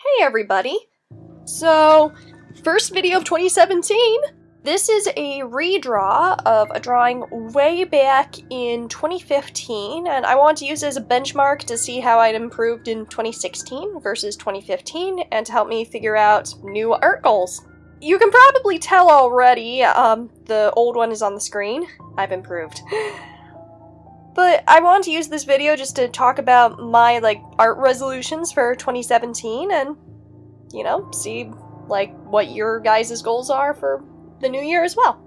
Hey everybody! So, first video of 2017! This is a redraw of a drawing way back in 2015, and I want to use it as a benchmark to see how I'd improved in 2016 versus 2015, and to help me figure out new art goals. You can probably tell already, um, the old one is on the screen. I've improved. But I want to use this video just to talk about my, like, art resolutions for 2017 and, you know, see, like, what your guys' goals are for the new year as well.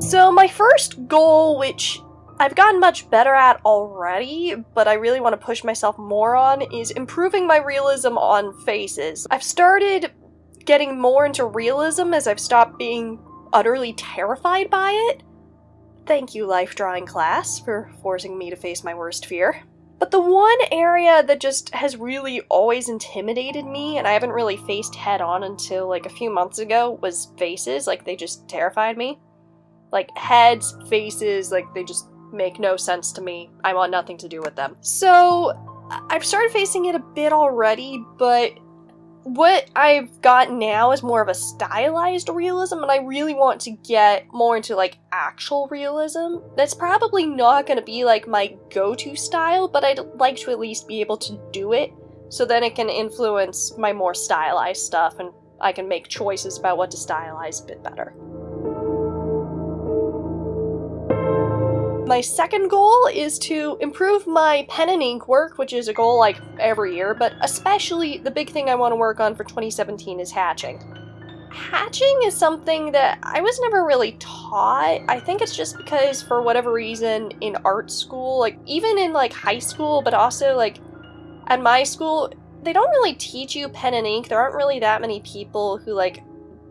So my first goal, which I've gotten much better at already, but I really want to push myself more on, is improving my realism on faces. I've started getting more into realism as I've stopped being utterly terrified by it. Thank you, life drawing class, for forcing me to face my worst fear. But the one area that just has really always intimidated me, and I haven't really faced head on until like a few months ago, was faces. Like, they just terrified me. Like, heads, faces, like, they just make no sense to me. I want nothing to do with them. So, I've started facing it a bit already, but what I've got now is more of a stylized realism, and I really want to get more into like actual realism. That's probably not going to be like my go to style, but I'd like to at least be able to do it so then it can influence my more stylized stuff and I can make choices about what to stylize a bit better. My second goal is to improve my pen and ink work, which is a goal like every year, but especially the big thing I want to work on for 2017 is hatching. Hatching is something that I was never really taught. I think it's just because for whatever reason in art school, like even in like high school, but also like at my school, they don't really teach you pen and ink. There aren't really that many people who like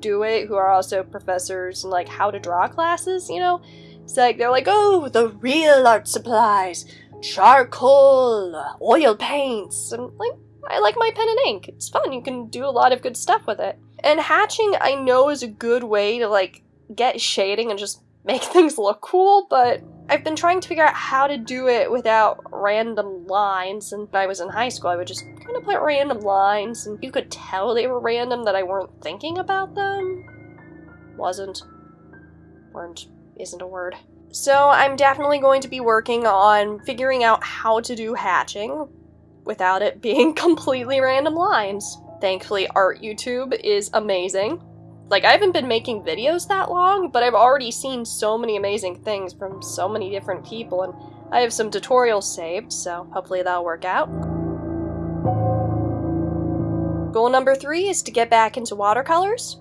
do it who are also professors and like how to draw classes, you know? It's like they're like, oh, the real art supplies, charcoal, oil paints, and like I like my pen and ink. It's fun. You can do a lot of good stuff with it. And hatching, I know, is a good way to like get shading and just make things look cool, but I've been trying to figure out how to do it without random lines. And when I was in high school, I would just kind of put random lines, and you could tell they were random that I weren't thinking about them. Wasn't. Weren't isn't a word. So I'm definitely going to be working on figuring out how to do hatching without it being completely random lines. Thankfully, Art YouTube is amazing. Like, I haven't been making videos that long, but I've already seen so many amazing things from so many different people, and I have some tutorials saved, so hopefully that'll work out. Goal number three is to get back into watercolors.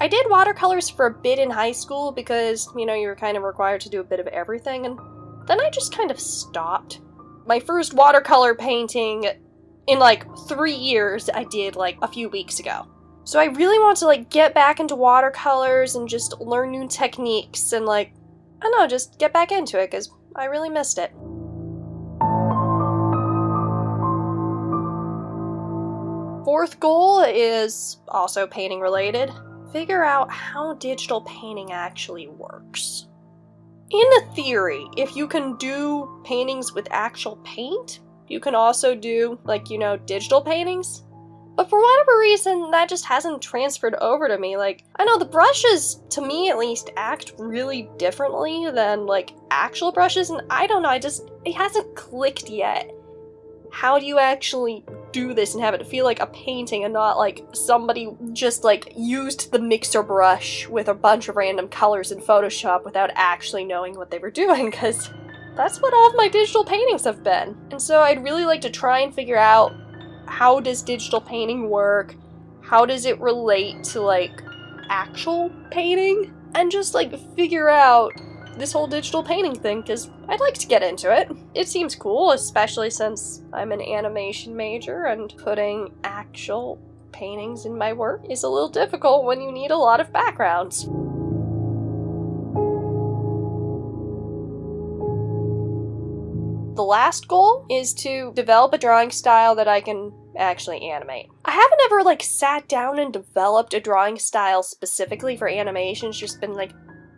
I did watercolors for a bit in high school because, you know, you were kind of required to do a bit of everything, and then I just kind of stopped. My first watercolor painting in like three years I did like a few weeks ago. So I really want to like get back into watercolors and just learn new techniques and like, I don't know, just get back into it because I really missed it. Fourth goal is also painting related figure out how digital painting actually works. In theory, if you can do paintings with actual paint, you can also do, like, you know, digital paintings. But for whatever reason, that just hasn't transferred over to me. Like, I know the brushes, to me at least, act really differently than, like, actual brushes, and I don't know, I just, it hasn't clicked yet. How do you actually do this and have it feel like a painting and not like somebody just like used the mixer brush with a bunch of random colors in Photoshop without actually knowing what they were doing because that's what all of my digital paintings have been. And so I'd really like to try and figure out how does digital painting work? How does it relate to like actual painting? And just like figure out this whole digital painting thing because I'd like to get into it. It seems cool, especially since I'm an animation major and putting actual paintings in my work is a little difficult when you need a lot of backgrounds. The last goal is to develop a drawing style that I can actually animate. I haven't ever like sat down and developed a drawing style specifically for animation, it's just been like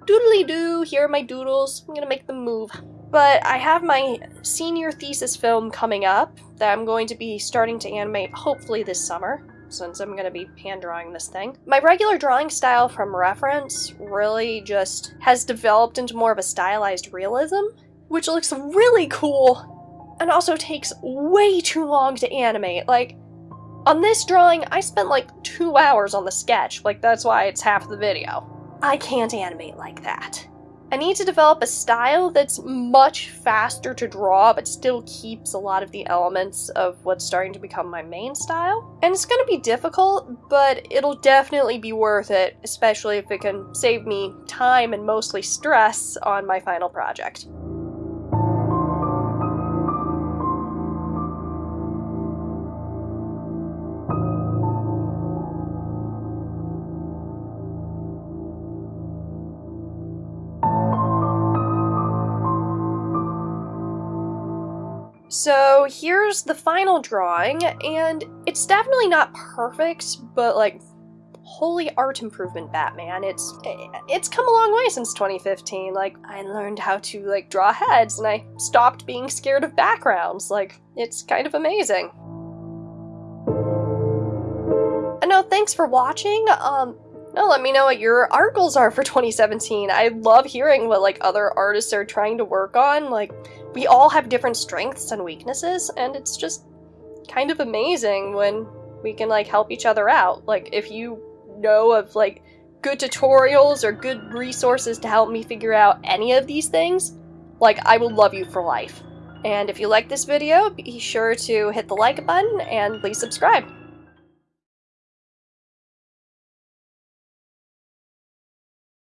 doodly doo, here are my doodles, I'm gonna make them move. But I have my senior thesis film coming up that I'm going to be starting to animate hopefully this summer, since I'm going to be hand drawing this thing. My regular drawing style from reference really just has developed into more of a stylized realism, which looks really cool and also takes way too long to animate. Like, on this drawing, I spent like two hours on the sketch, like that's why it's half the video. I can't animate like that. I need to develop a style that's much faster to draw, but still keeps a lot of the elements of what's starting to become my main style. And it's gonna be difficult, but it'll definitely be worth it, especially if it can save me time and mostly stress on my final project. So here's the final drawing, and it's definitely not perfect, but like, holy art improvement, Batman. It's it's come a long way since 2015. Like, I learned how to like draw heads, and I stopped being scared of backgrounds. Like, it's kind of amazing. And no, thanks for watching. Um, no, let me know what your art goals are for 2017. I love hearing what like other artists are trying to work on. Like we all have different strengths and weaknesses and it's just kind of amazing when we can like help each other out. Like if you know of like good tutorials or good resources to help me figure out any of these things, like I will love you for life. And if you like this video, be sure to hit the like button and please subscribe.